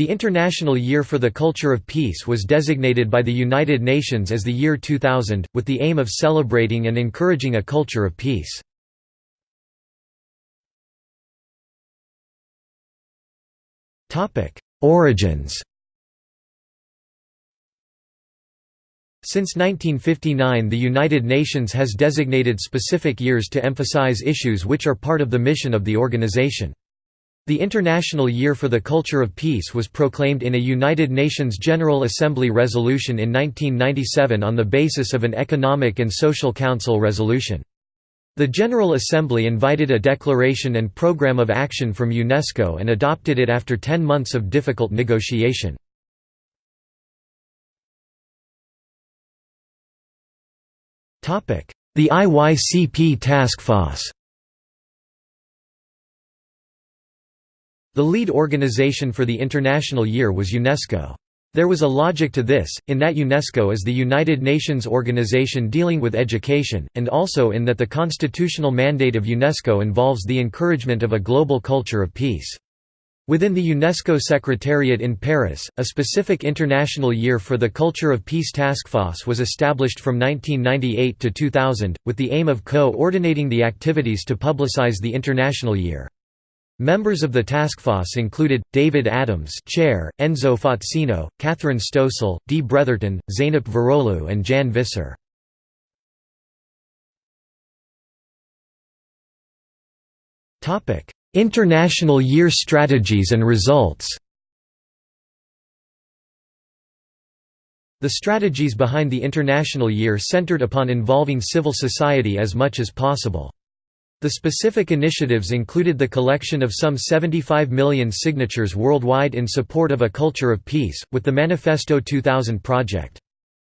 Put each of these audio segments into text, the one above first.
The International Year for the Culture of Peace was designated by the United Nations as the year 2000, with the aim of celebrating and encouraging a culture of peace. Origins Since 1959 the United Nations has designated specific years to emphasize issues which are part of the mission of the organization. The International Year for the Culture of Peace was proclaimed in a United Nations General Assembly resolution in 1997 on the basis of an Economic and Social Council resolution. The General Assembly invited a declaration and program of action from UNESCO and adopted it after ten months of difficult negotiation. The IYCP Task Force The lead organization for the International Year was UNESCO. There was a logic to this, in that UNESCO is the United Nations organization dealing with education, and also in that the constitutional mandate of UNESCO involves the encouragement of a global culture of peace. Within the UNESCO Secretariat in Paris, a specific International Year for the Culture of Peace Task Force was established from 1998 to 2000, with the aim of co-ordinating the activities to publicize the International Year. Members of the task force included, David Adams chair, Enzo Fazzino, Catherine Stoessel, Dee Bretherton, Zeynep Varoglu and Jan Visser. International Year strategies and results The strategies behind the International Year centered upon involving civil society as much as possible. The specific initiatives included the collection of some 75 million signatures worldwide in support of a culture of peace, with the Manifesto 2000 project.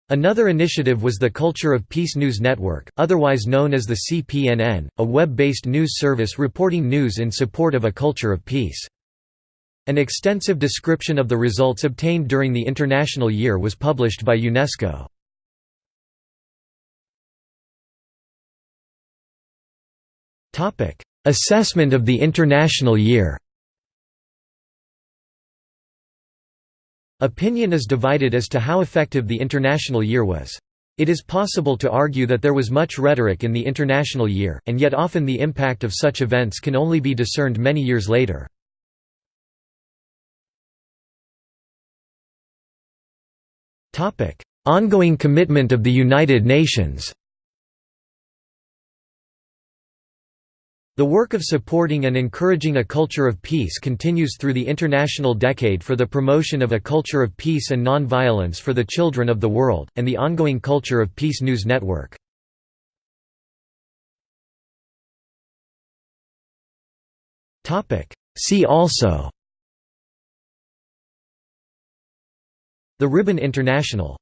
Another initiative was the Culture of Peace News Network, otherwise known as the CPNN, a web-based news service reporting news in support of a culture of peace. An extensive description of the results obtained during the International Year was published by UNESCO. Assessment of the International Year Opinion is divided as to how effective the International Year was. It is possible to argue that there was much rhetoric in the International Year, and yet often the impact of such events can only be discerned many years later. Ongoing commitment of the United Nations The work of supporting and encouraging a culture of peace continues through the International Decade for the Promotion of a Culture of Peace and Nonviolence for the Children of the World, and the ongoing Culture of Peace News Network. See also The Ribbon International